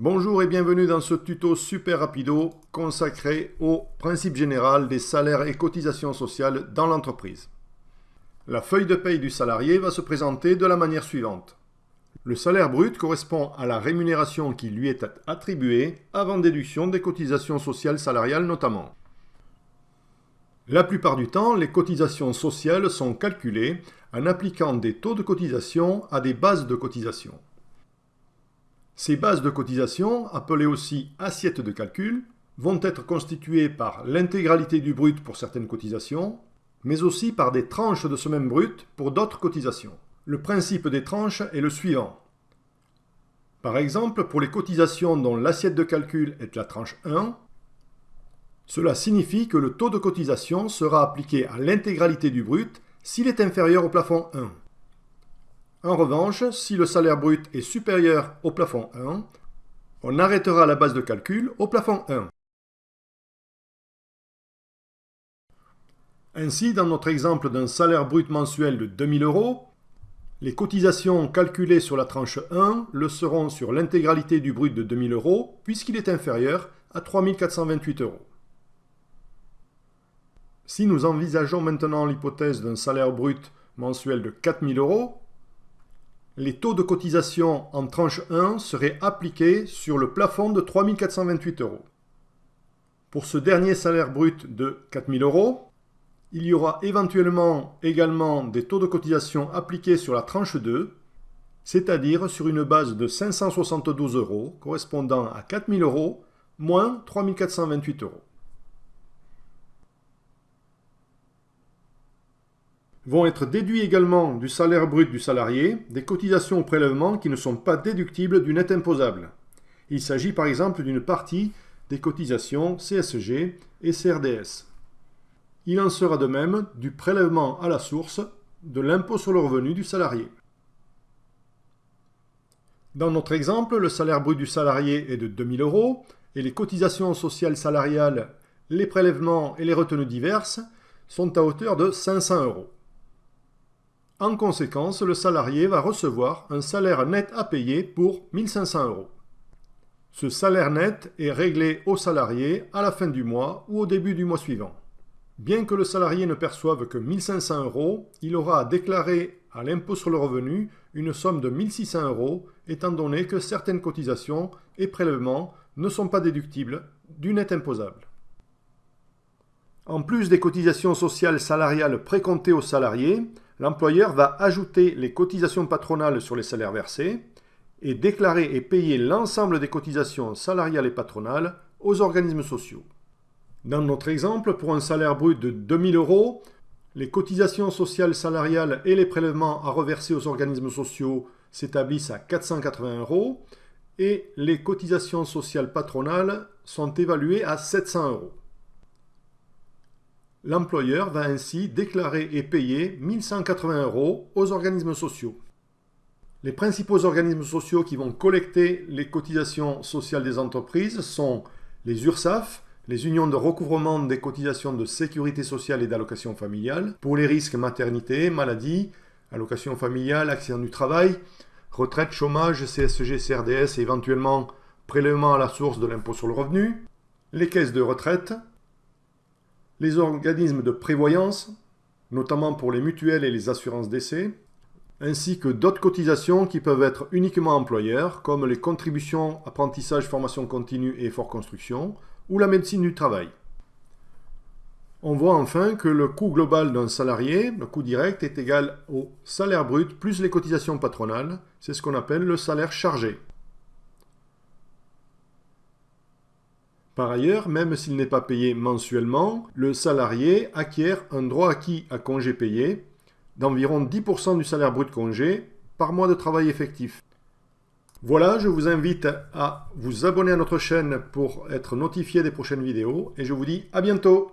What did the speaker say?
Bonjour et bienvenue dans ce tuto super rapido consacré au principe général des salaires et cotisations sociales dans l'entreprise. La feuille de paye du salarié va se présenter de la manière suivante. Le salaire brut correspond à la rémunération qui lui est attribuée avant déduction des cotisations sociales salariales notamment. La plupart du temps, les cotisations sociales sont calculées en appliquant des taux de cotisation à des bases de cotisation. Ces bases de cotisation, appelées aussi assiettes de calcul, vont être constituées par l'intégralité du brut pour certaines cotisations, mais aussi par des tranches de ce même brut pour d'autres cotisations. Le principe des tranches est le suivant. Par exemple, pour les cotisations dont l'assiette de calcul est la tranche 1, cela signifie que le taux de cotisation sera appliqué à l'intégralité du brut s'il est inférieur au plafond 1. En revanche, si le salaire brut est supérieur au plafond 1, on arrêtera la base de calcul au plafond 1. Ainsi, dans notre exemple d'un salaire brut mensuel de 2000 euros, les cotisations calculées sur la tranche 1 le seront sur l'intégralité du brut de 2000 euros puisqu'il est inférieur à 3428 euros. Si nous envisageons maintenant l'hypothèse d'un salaire brut mensuel de 4000 euros, les taux de cotisation en tranche 1 seraient appliqués sur le plafond de 3428 euros. Pour ce dernier salaire brut de 4000 euros, il y aura éventuellement également des taux de cotisation appliqués sur la tranche 2, c'est-à-dire sur une base de 572 euros correspondant à 4000 euros moins 3428 euros. Vont être déduits également du salaire brut du salarié des cotisations au prélèvement qui ne sont pas déductibles du net imposable. Il s'agit par exemple d'une partie des cotisations CSG et CRDS. Il en sera de même du prélèvement à la source de l'impôt sur le revenu du salarié. Dans notre exemple, le salaire brut du salarié est de 2000 euros et les cotisations sociales salariales, les prélèvements et les retenues diverses sont à hauteur de 500 euros. En conséquence, le salarié va recevoir un salaire net à payer pour 1500 euros. Ce salaire net est réglé au salarié à la fin du mois ou au début du mois suivant. Bien que le salarié ne perçoive que 1500 euros, il aura à déclarer à l'impôt sur le revenu une somme de 1600 euros étant donné que certaines cotisations et prélèvements ne sont pas déductibles du net imposable. En plus des cotisations sociales salariales précomptées aux salariés, l'employeur va ajouter les cotisations patronales sur les salaires versés et déclarer et payer l'ensemble des cotisations salariales et patronales aux organismes sociaux. Dans notre exemple, pour un salaire brut de 2000 euros, les cotisations sociales salariales et les prélèvements à reverser aux organismes sociaux s'établissent à 480 euros et les cotisations sociales patronales sont évaluées à 700 euros. L'employeur va ainsi déclarer et payer 1180 euros aux organismes sociaux. Les principaux organismes sociaux qui vont collecter les cotisations sociales des entreprises sont les URSAF, les unions de recouvrement des cotisations de sécurité sociale et d'allocation familiale, pour les risques maternité, maladie, allocation familiale, accident du travail, retraite, chômage, CSG, CRDS et éventuellement prélèvement à la source de l'impôt sur le revenu, les caisses de retraite, les organismes de prévoyance, notamment pour les mutuelles et les assurances d'essai, ainsi que d'autres cotisations qui peuvent être uniquement employeurs, comme les contributions apprentissage, formation continue et effort construction, ou la médecine du travail. On voit enfin que le coût global d'un salarié, le coût direct, est égal au salaire brut plus les cotisations patronales. C'est ce qu'on appelle le salaire chargé. Par ailleurs, même s'il n'est pas payé mensuellement, le salarié acquiert un droit acquis à congé payé d'environ 10% du salaire brut congé par mois de travail effectif. Voilà, je vous invite à vous abonner à notre chaîne pour être notifié des prochaines vidéos et je vous dis à bientôt